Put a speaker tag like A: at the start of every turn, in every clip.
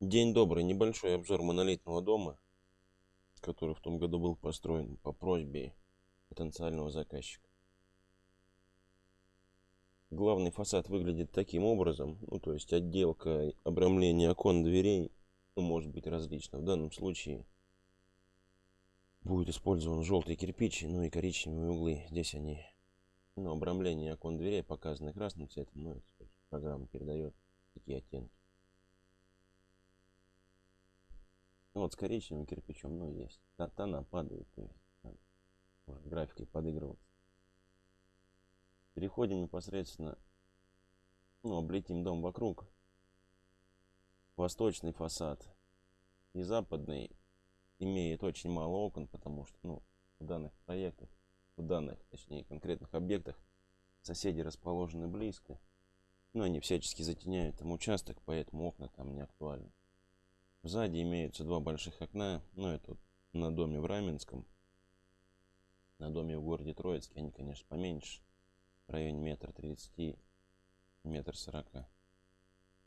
A: День добрый. Небольшой обзор монолитного дома, который в том году был построен по просьбе потенциального заказчика. Главный фасад выглядит таким образом, ну то есть отделка, обрамление окон, дверей, ну, может быть различно. В данном случае будет использован желтый кирпич, ну и коричневые углы. Здесь они, ну обрамление окон, дверей показаны красным цветом, ну это программа передает такие оттенки. Ну, вот с коричневым кирпичом, ну, есть. Тона падают, то есть, может графикой подыгрываться. Переходим непосредственно, ну, облетим дом вокруг. Восточный фасад и западный имеет очень мало окон, потому что, ну, в данных проектах, в данных, точнее, конкретных объектах соседи расположены близко. Но они всячески затеняют там участок, поэтому окна там не актуальны. Сзади имеются два больших окна. Ну, это на доме в Раменском. На доме в городе Троицке. Они, конечно, поменьше. В районе метра тридцати, метр сорока.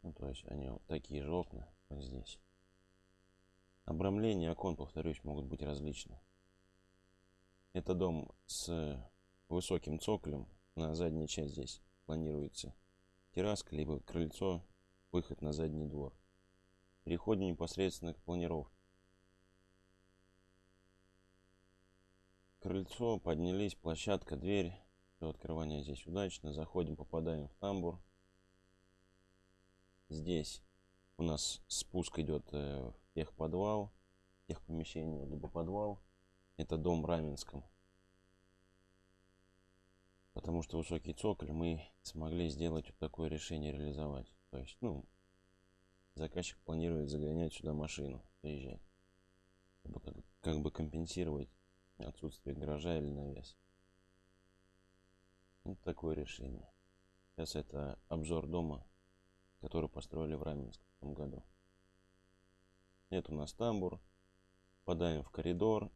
A: Ну, то есть они вот такие же окна, как здесь. Обрамление окон, повторюсь, могут быть различны. Это дом с высоким цоколем. На задней часть здесь планируется терраска, либо крыльцо, выход на задний двор. Переходим непосредственно к планировке. Крыльцо, поднялись, площадка, дверь. Все открывание здесь удачно. Заходим, попадаем в тамбур. Здесь у нас спуск идет э, в техподвал, техпомещение, либо подвал. Это дом Раменском. Потому что высокий цоколь мы смогли сделать вот такое решение реализовать. То есть, ну, заказчик планирует загонять сюда машину, приезжать. Чтобы как, как бы компенсировать отсутствие гаража или навес. Вот такое решение. Сейчас это обзор дома, который построили в Раменском в том году. Это у нас тамбур. Попадаем в коридор.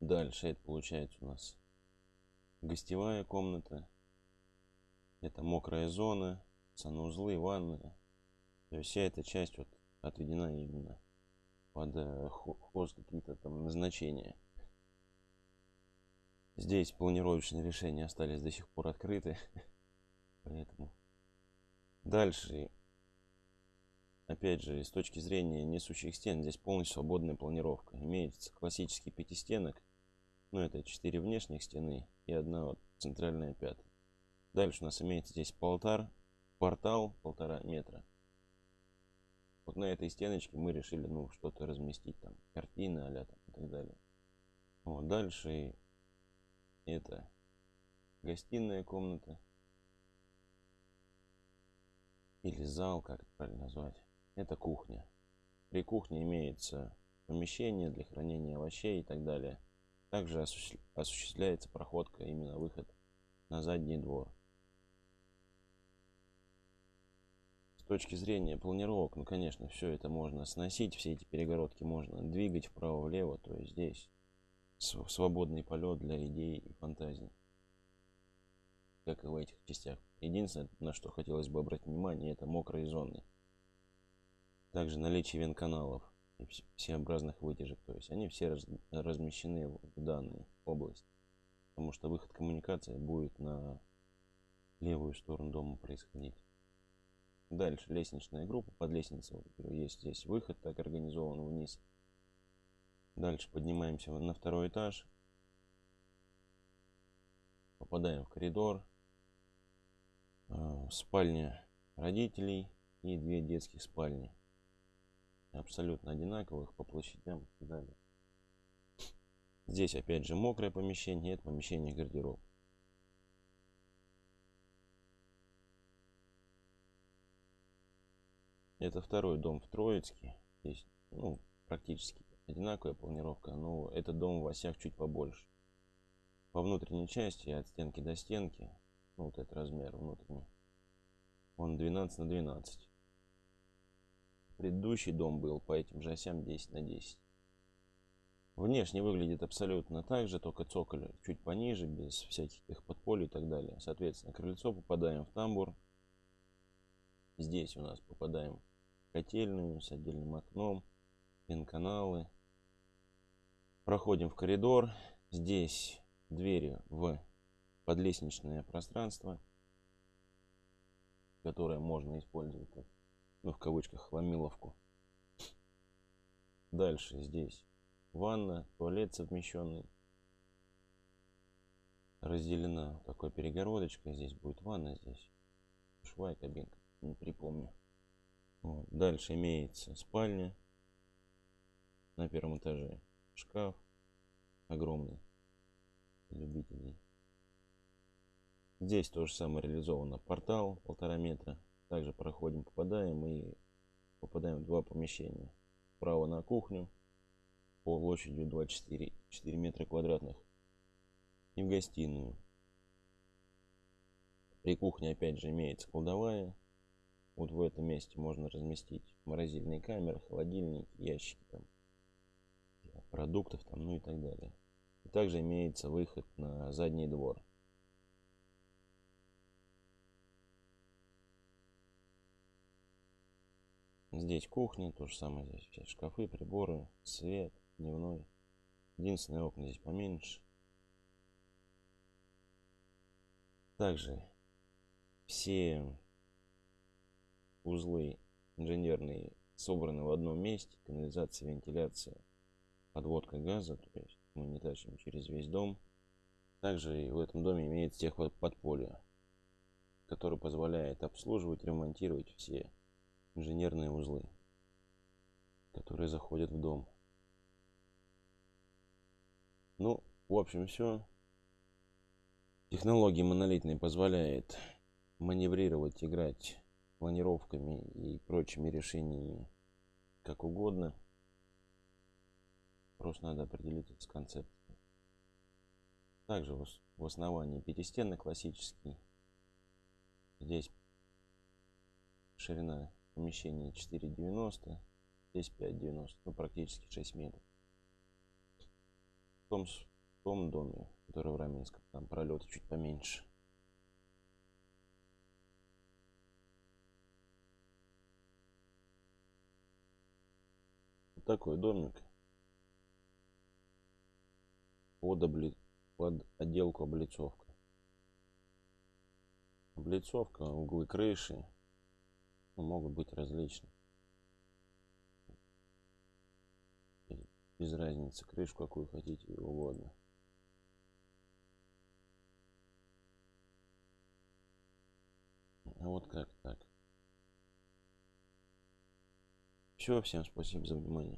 A: Дальше это получается у нас гостевая комната. Это мокрая зона, санузлы, ванны, то есть вся эта часть вот отведена именно под э, хост какие-то там назначения. Здесь планировочные решения остались до сих пор открыты. Поэтому дальше, опять же, с точки зрения несущих стен, здесь полностью свободная планировка. Имеется классический пятистенок, ну это четыре внешних стены и одна вот центральная пятая. Дальше у нас имеется здесь полтар, портал полтора метра на этой стеночке мы решили, ну, что-то разместить там, картины, а там и так далее. Вот, дальше это гостиная комната. Или зал, как это правильно назвать. Это кухня. При кухне имеется помещение для хранения овощей и так далее. Также осуществляется проходка, именно выход на задний двор. Точки зрения планировок, ну, конечно, все это можно сносить, все эти перегородки можно двигать вправо-влево, то есть здесь свободный полет для идей и фантазии, как и в этих частях. Единственное, на что хотелось бы обратить внимание, это мокрые зоны. Также наличие венканалов и всеобразных вытяжек, то есть они все раз, размещены в данной области, потому что выход коммуникации будет на левую сторону дома происходить. Дальше лестничная группа. Под лестницей есть здесь выход, так организован вниз. Дальше поднимаемся на второй этаж. Попадаем в коридор. А, спальня родителей и две детских спальни. Абсолютно одинаковых по площадям далее. Здесь опять же мокрое помещение, это помещение гардероб. Это второй дом в Троицке. Здесь, ну, практически одинаковая планировка, но этот дом в осях чуть побольше. По внутренней части, от стенки до стенки, ну, вот этот размер внутренний, он 12 на 12. Предыдущий дом был по этим же осям 10 на 10. Внешне выглядит абсолютно так же, только цоколь чуть пониже, без всяких их подполей и так далее. Соответственно, крыльцо попадаем в тамбур. Здесь у нас попадаем котельную с отдельным окном, пен-каналы. Проходим в коридор. Здесь двери в подлестничное пространство, которое можно использовать как, ну, в кавычках, хламиловку. Дальше здесь ванна, туалет совмещенный. Разделена такой перегородочкой. Здесь будет ванна, здесь швая кабинка, не припомню. Вот. Дальше имеется спальня на первом этаже. Шкаф огромный любителей. Здесь то же самое реализовано. Портал полтора метра. Также проходим, попадаем и попадаем в два помещения. Право на кухню площадью 24 4 метра квадратных и в гостиную. При кухне опять же имеется кладовая. Вот в этом месте можно разместить морозильные камеры, холодильники, ящики там, продуктов там, ну и так далее. И также имеется выход на задний двор. Здесь кухня, то же самое здесь все шкафы, приборы, свет, дневной. Единственное окна здесь поменьше. Также все узлы инженерные собраны в одном месте. Канализация, вентиляция, подводка газа. То есть мы не тащим через весь дом. Также и в этом доме имеется техподполье, который позволяет обслуживать, ремонтировать все инженерные узлы, которые заходят в дом. Ну, в общем, все. Технология монолитная позволяет маневрировать, играть планировками и прочими решениями как угодно. Просто надо определиться с концепцией. Также в основании пятистенный классический. Здесь ширина помещения 4,90, здесь 5,90, ну практически 6 метров. В том, в том доме, который в Раменском, там пролеты чуть поменьше. Такой домик. Под, обли... под отделку облицовка. Облицовка, углы крыши ну, могут быть различны. Без разницы, крышку какую хотите угодно. А вот как так. Все, всем спасибо за внимание.